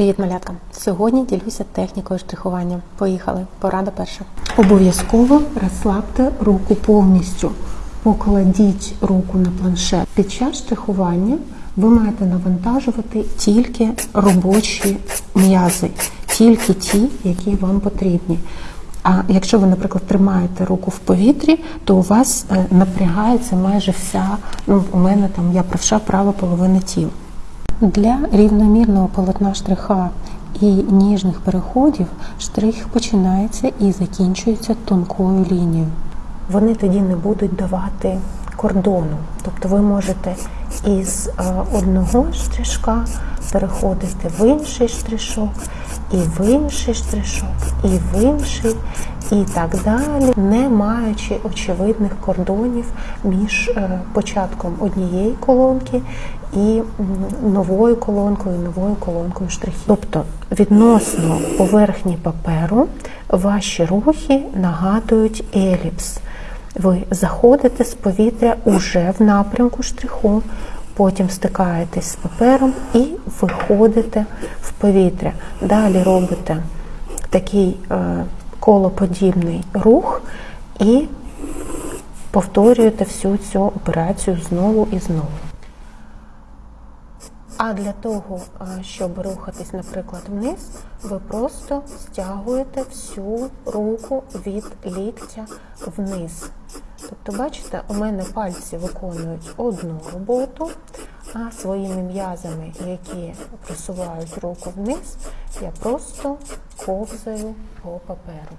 Привіт, малятка! Сьогодні ділюся технікою штрихування. Поїхали. Порада перша. Обов'язково розслабте руку повністю. Покладіть руку на планшет. Під час штрихування ви маєте навантажувати тільки робочі м'язи, тільки ті, які вам потрібні. А якщо ви, наприклад, тримаєте руку в повітрі, то у вас е, напрягається майже вся, ну у мене там я правша права половина тіла. Для рівномірного полотна штриха і ніжних переходів штрих починається і закінчується тонкою лінією. Вони тоді не будуть давати кордону. Тобто ви можете із е, одного штришка переходити в інший штришок, і в інший штришок, і в інший, і так далі, не маючи очевидних кордонів між е, початком однієї колонки і новою колонкою, новою колонкою штрихів. Тобто відносно поверхні паперу ваші рухи нагадують еліпс. Ви заходите з повітря уже в напрямку штриху, потім стикаєтесь з папером і виходите в повітря. Далі робите такий е, колоподібний рух і повторюєте всю цю операцію знову і знову. А для того, щоб рухатись, наприклад, вниз, ви просто стягуєте всю руку від ліктя вниз. Тобто, бачите, у мене пальці виконують одну роботу, а своїми м'язами, які просувають руку вниз, я просто ковзаю по паперу.